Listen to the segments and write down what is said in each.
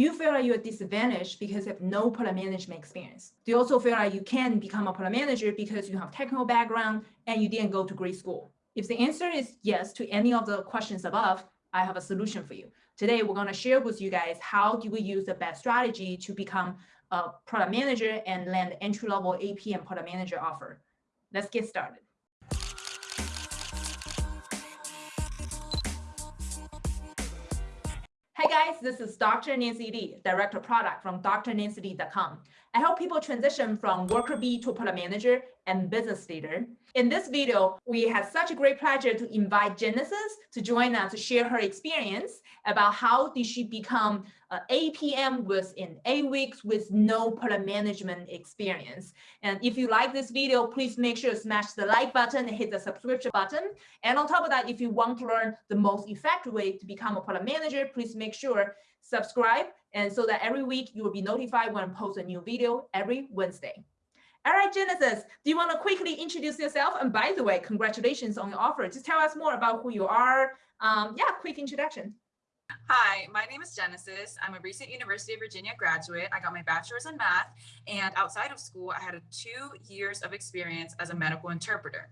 You feel like you're disadvantaged because you have no product management experience? Do you also feel like you can become a product manager because you have technical background and you didn't go to grade school? If the answer is yes to any of the questions above, I have a solution for you. Today, we're going to share with you guys how do we use the best strategy to become a product manager and land entry-level AP and product manager offer. Let's get started. Hi guys, this is Dr. Nancy Li, Director of Product from drnancyli.com. I help people transition from worker bee to product manager and business leader. In this video, we had such a great pleasure to invite Genesis to join us to share her experience about how did she become uh, an APM within eight weeks with no product management experience. And if you like this video, please make sure to smash the like button and hit the subscription button. And on top of that, if you want to learn the most effective way to become a product manager, please make sure subscribe and so that every week you will be notified when I post a new video every Wednesday. All right, Genesis, do you want to quickly introduce yourself? And by the way, congratulations on your offer. Just tell us more about who you are. Um, yeah, quick introduction. Hi, my name is Genesis. I'm a recent University of Virginia graduate. I got my bachelor's in math, and outside of school, I had two years of experience as a medical interpreter.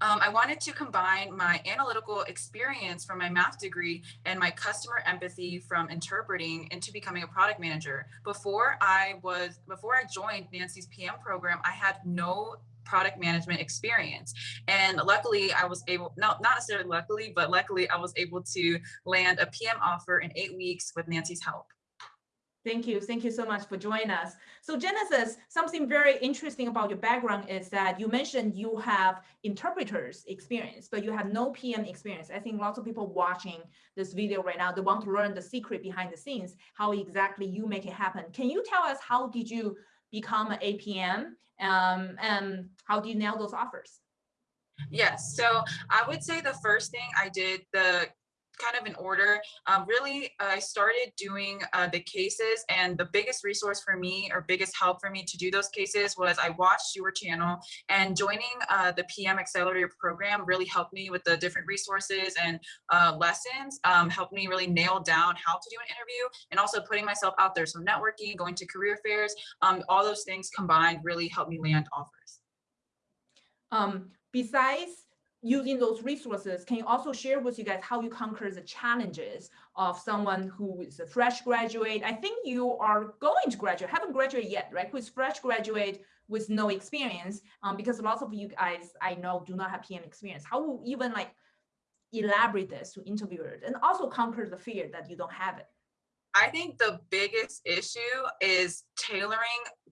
Um, I wanted to combine my analytical experience from my math degree and my customer empathy from interpreting into becoming a product manager. Before I was, before I joined Nancy's PM program, I had no product management experience. And luckily I was able, no, not necessarily luckily, but luckily I was able to land a PM offer in eight weeks with Nancy's help. Thank you. Thank you so much for joining us. So Genesis, something very interesting about your background is that you mentioned you have interpreters experience, but you have no PM experience. I think lots of people watching this video right now, they want to learn the secret behind the scenes, how exactly you make it happen. Can you tell us how did you become an APM um, and how do you nail those offers? Yes, so I would say the first thing I did, the kind of in order. Um, really, I started doing uh, the cases and the biggest resource for me or biggest help for me to do those cases was I watched your channel and joining uh, the PM Accelerator program really helped me with the different resources and uh, lessons, um, helped me really nail down how to do an interview and also putting myself out there. So networking, going to career fairs, um, all those things combined really helped me land offers. Um, besides using those resources, can you also share with you guys how you conquer the challenges of someone who is a fresh graduate? I think you are going to graduate, haven't graduated yet, right? Who is fresh graduate with no experience, um, because lots of you guys I know do not have PM experience. How will even like elaborate this to interviewers and also conquer the fear that you don't have it? I think the biggest issue is tailoring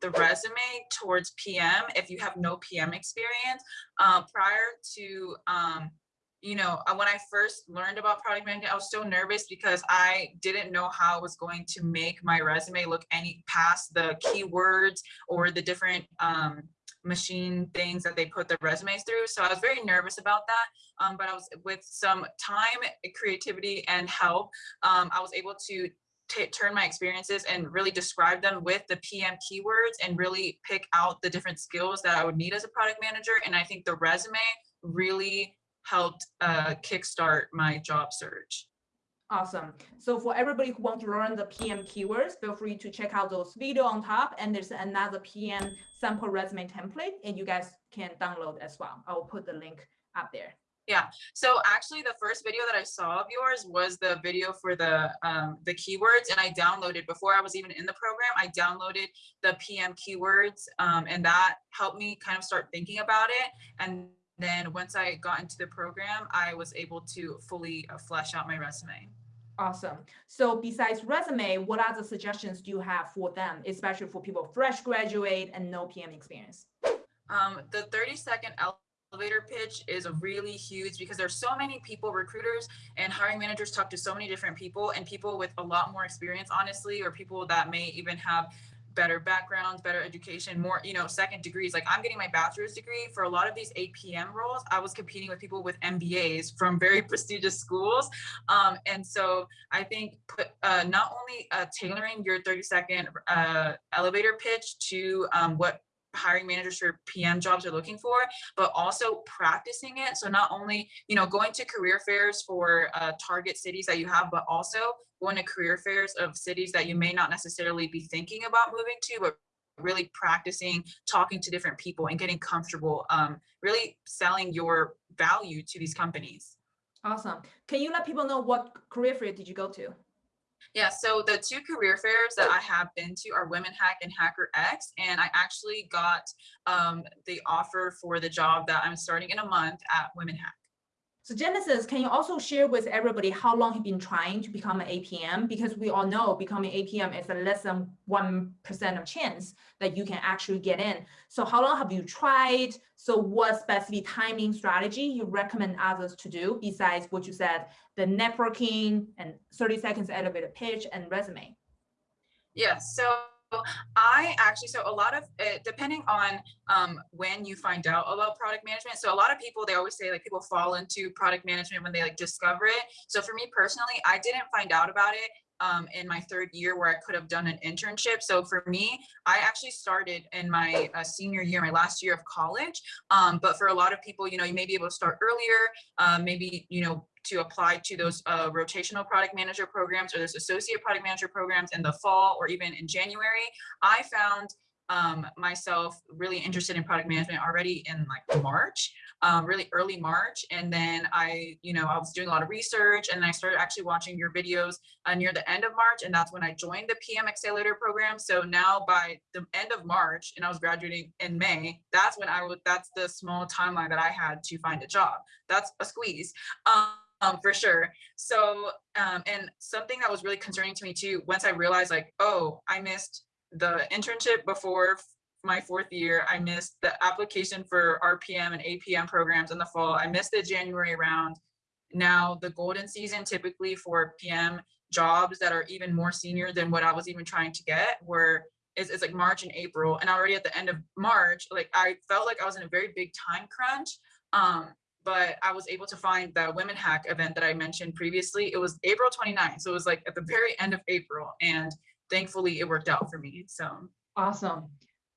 the resume towards PM if you have no PM experience. Uh, prior to, um, you know, uh, when I first learned about product management, I was so nervous because I didn't know how I was going to make my resume look any past the keywords or the different um, machine things that they put the resumes through. So I was very nervous about that. Um, but I was with some time, creativity, and help, um, I was able to turn my experiences and really describe them with the PM keywords and really pick out the different skills that I would need as a product manager. And I think the resume really helped uh, kickstart my job search. Awesome. So for everybody who wants to learn the PM keywords, feel free to check out those video on top. And there's another PM sample resume template and you guys can download as well. I will put the link up there. Yeah. So actually the first video that I saw of yours was the video for the um, the keywords and I downloaded before I was even in the program, I downloaded the PM keywords um, and that helped me kind of start thinking about it. And then once I got into the program, I was able to fully uh, flesh out my resume. Awesome. So besides resume, what other suggestions do you have for them, especially for people fresh graduate and no PM experience? Um, the 30 second elevator pitch is a really huge because there's so many people, recruiters and hiring managers talk to so many different people and people with a lot more experience, honestly, or people that may even have better backgrounds, better education, more, you know, second degrees. Like I'm getting my bachelor's degree for a lot of these APM roles. I was competing with people with MBAs from very prestigious schools. Um, and so I think put, uh, not only uh, tailoring your 30 second uh, elevator pitch to um, what hiring managers for PM jobs are looking for, but also practicing it. So not only, you know, going to career fairs for uh, target cities that you have, but also going to career fairs of cities that you may not necessarily be thinking about moving to, but really practicing talking to different people and getting comfortable um, really selling your value to these companies Awesome. Can you let people know what career fair did you go to? Yeah so the two career fairs that i have been to are women hack and HackerX and i actually got um, the offer for the job that i'm starting in a month at women hack So Genesis, can you also share with everybody how long you've been trying to become an APM? Because we all know becoming APM is a less than 1% of chance that you can actually get in. So how long have you tried? So what specific timing strategy you recommend others to do besides what you said, the networking and 30 seconds elevator pitch and resume? Yeah, so I actually, so a lot of, depending on um, when you find out about product management. So a lot of people, they always say like people fall into product management when they like discover it. So for me personally, I didn't find out about it um, in my third year where I could have done an internship. So for me, I actually started in my uh, senior year, my last year of college. Um, but for a lot of people, you know, you may be able to start earlier, uh, maybe, you know, to apply to those uh, rotational product manager programs or those associate product manager programs in the fall or even in January. I found um, myself really interested in product management already in like March, um, really early March. And then I, you know, I was doing a lot of research and I started actually watching your videos uh, near the end of March. And that's when I joined the PM Accelerator program. So now by the end of March and I was graduating in May, that's when I would, that's the small timeline that I had to find a job. That's a squeeze. Um, um, for sure. So, um, and something that was really concerning to me too, once I realized like, oh, I missed the internship before my fourth year, I missed the application for RPM and APM programs in the fall. I missed the January round. Now the golden season typically for PM jobs that are even more senior than what I was even trying to get were it's, it's like March and April. And already at the end of March, like I felt like I was in a very big time crunch. Um, but I was able to find that Women Hack event that I mentioned previously. It was April 29th. So it was like at the very end of April. And thankfully it worked out for me. So Awesome.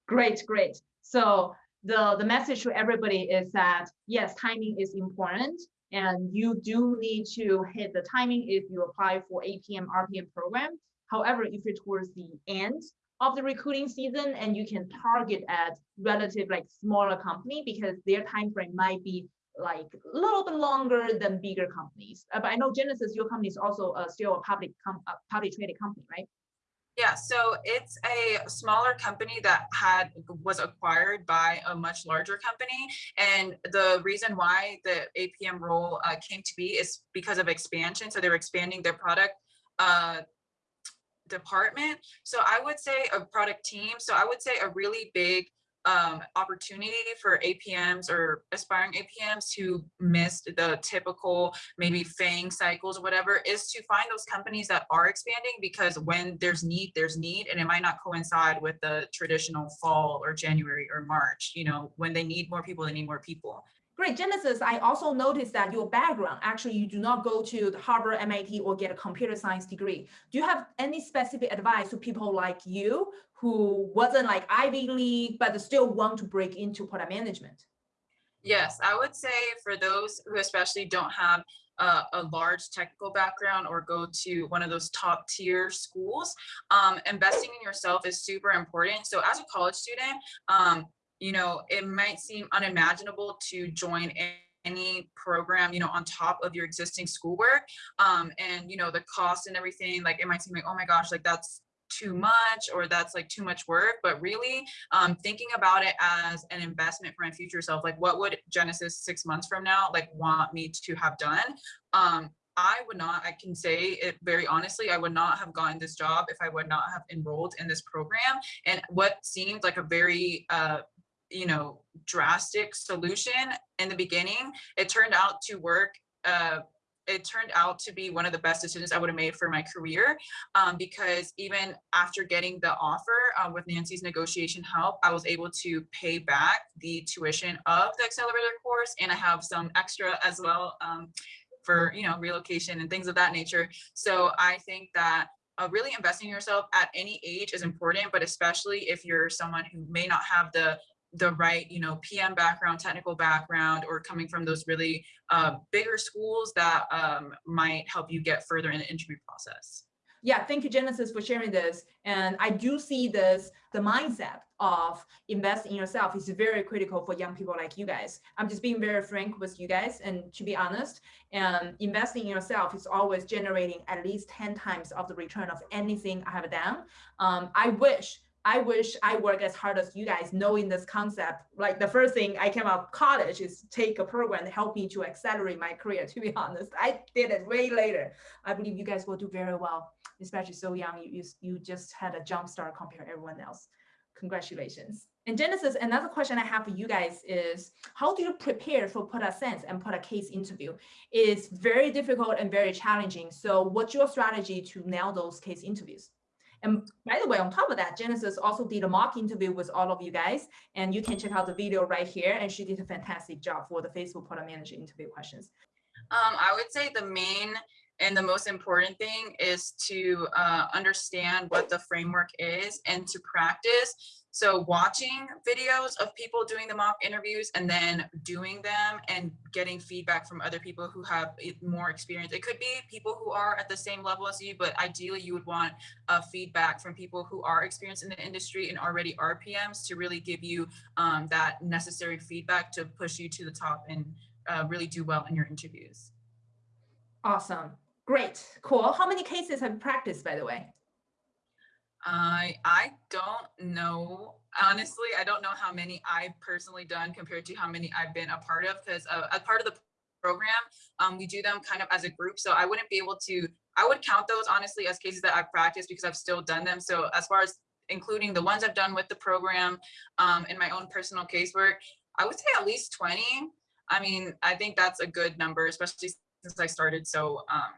Great, great. So the, the message to everybody is that yes, timing is important and you do need to hit the timing if you apply for APM, RPM program. However, if you're towards the end of the recruiting season and you can target at relative like smaller company because their time frame might be like a little bit longer than bigger companies. Uh, but I know Genesis, your company is also uh, still a public com uh, public traded company, right? Yeah, so it's a smaller company that had was acquired by a much larger company. And the reason why the APM role uh, came to be is because of expansion. So they were expanding their product uh, department. So I would say a product team. So I would say a really big um, opportunity for APMs or aspiring APMs who missed the typical maybe FANG cycles or whatever is to find those companies that are expanding because when there's need, there's need, and it might not coincide with the traditional fall or January or March. You know, when they need more people, they need more people. Great, Genesis, I also noticed that your background, actually you do not go to the Harvard, MIT, or get a computer science degree. Do you have any specific advice to people like you who wasn't like Ivy League, but still want to break into product management? Yes, I would say for those who especially don't have uh, a large technical background or go to one of those top tier schools, um, investing in yourself is super important. So as a college student, um, you know, it might seem unimaginable to join any program, you know, on top of your existing schoolwork. Um, and, you know, the cost and everything, like it might seem like, oh my gosh, like that's too much or that's like too much work but really um thinking about it as an investment for my future self like what would genesis six months from now like want me to have done um I would not, I can say it very honestly, I would not have gotten this job if I would not have enrolled in this program. And what seemed like a very uh, you know, drastic solution in the beginning, it turned out to work uh, it turned out to be one of the best decisions I would have made for my career um, because even after getting the offer uh, with Nancy's negotiation help, I was able to pay back the tuition of the accelerator course and I have some extra as well um, for, you know, relocation and things of that nature. So I think that uh, really investing in yourself at any age is important, but especially if you're someone who may not have the the right, you know, PM background, technical background, or coming from those really uh, bigger schools that um, might help you get further in the interview process. Yeah, thank you, Genesis, for sharing this. And I do see this, the mindset of invest in yourself is very critical for young people like you guys. I'm just being very frank with you guys and to be honest, and investing in yourself is always generating at least 10 times of the return of anything I have done. Um, I wish I wish I work as hard as you guys knowing this concept. Like the first thing I came out of college is take a program to help me to accelerate my career, to be honest. I did it way later. I believe you guys will do very well, especially so young. You, you, you just had a jump start compared to everyone else. Congratulations. And Genesis, another question I have for you guys is, how do you prepare for product sense and product case interview? It's very difficult and very challenging. So what's your strategy to nail those case interviews? And by the way, on top of that, Genesis also did a mock interview with all of you guys, and you can check out the video right here. And she did a fantastic job for the Facebook product manager interview questions. Um, I would say the main and the most important thing is to uh, understand what the framework is and to practice so watching videos of people doing the mock interviews and then doing them and getting feedback from other people who have more experience. It could be people who are at the same level as you, but ideally you would want uh, feedback from people who are experienced in the industry and already are PMs to really give you um, that necessary feedback to push you to the top and uh, really do well in your interviews. Awesome. Great. Cool. How many cases have you practiced, by the way? I I don't know. Honestly, I don't know how many I've personally done compared to how many I've been a part of because uh, as part of the program, um, we do them kind of as a group. So I wouldn't be able to, I would count those honestly as cases that I've practiced because I've still done them. So as far as including the ones I've done with the program um, in my own personal casework, I would say at least 20. I mean, I think that's a good number, especially since I started so um,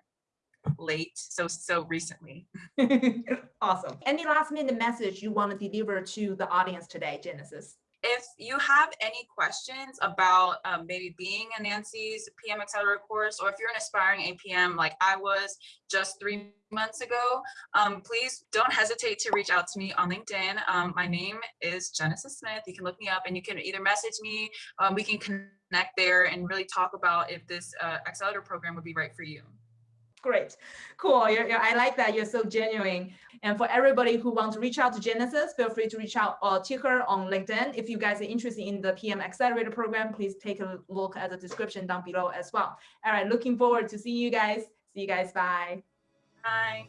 late, so so recently. awesome. Any last minute message you want to deliver to the audience today, Genesis? If you have any questions about um, maybe being a Nancy's PM Accelerator course, or if you're an aspiring APM like I was just three months ago, um, please don't hesitate to reach out to me on LinkedIn. Um, my name is Genesis Smith. You can look me up and you can either message me, um, we can connect there and really talk about if this uh, accelerator program would be right for you. Great, cool. You're, you're, I like that. You're so genuine. And for everybody who wants to reach out to Genesis, feel free to reach out uh, to her on LinkedIn. If you guys are interested in the PM Accelerator program, please take a look at the description down below as well. All right, looking forward to seeing you guys. See you guys. Bye. Bye.